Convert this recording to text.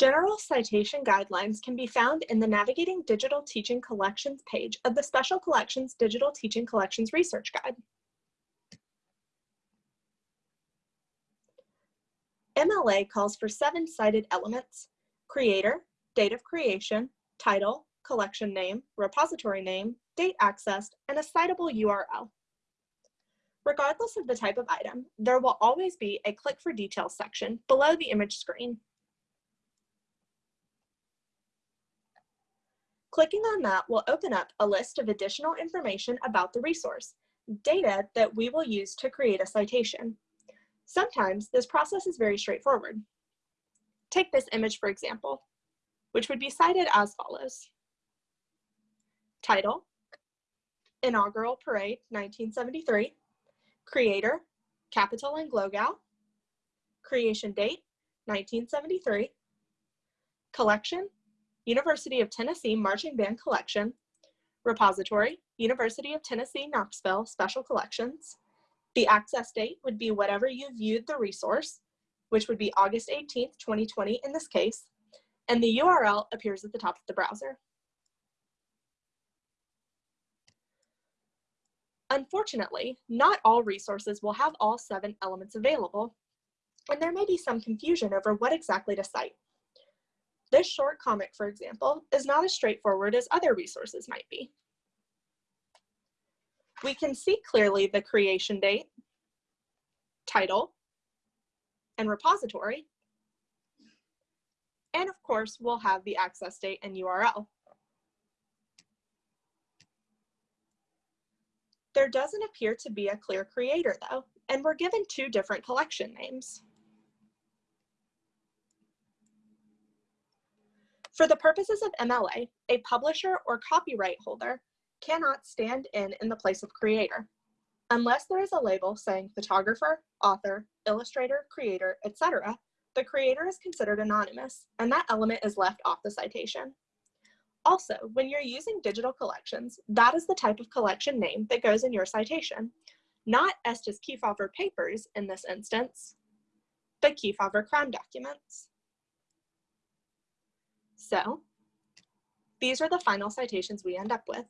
General citation guidelines can be found in the Navigating Digital Teaching Collections page of the Special Collections Digital Teaching Collections Research Guide. MLA calls for seven cited elements, creator, date of creation, title, collection name, repository name, date accessed, and a citable URL. Regardless of the type of item, there will always be a click for details section below the image screen. Clicking on that will open up a list of additional information about the resource, data that we will use to create a citation. Sometimes this process is very straightforward. Take this image for example, which would be cited as follows. Title, Inaugural Parade 1973, Creator, Capitol and Glogau, Creation Date, 1973, Collection, University of Tennessee Marching Band Collection, Repository, University of Tennessee Knoxville Special Collections. The access date would be whatever you viewed the resource, which would be August 18th, 2020 in this case, and the URL appears at the top of the browser. Unfortunately, not all resources will have all seven elements available, and there may be some confusion over what exactly to cite. This short comic, for example, is not as straightforward as other resources might be. We can see clearly the creation date, title, and repository. And of course, we'll have the access date and URL. There doesn't appear to be a clear creator though, and we're given two different collection names. For the purposes of MLA, a publisher or copyright holder cannot stand in in the place of creator, unless there is a label saying photographer, author, illustrator, creator, etc. The creator is considered anonymous, and that element is left off the citation. Also, when you're using digital collections, that is the type of collection name that goes in your citation, not Estes Kefauver papers in this instance, but Kefauver crime documents. So, these are the final citations we end up with.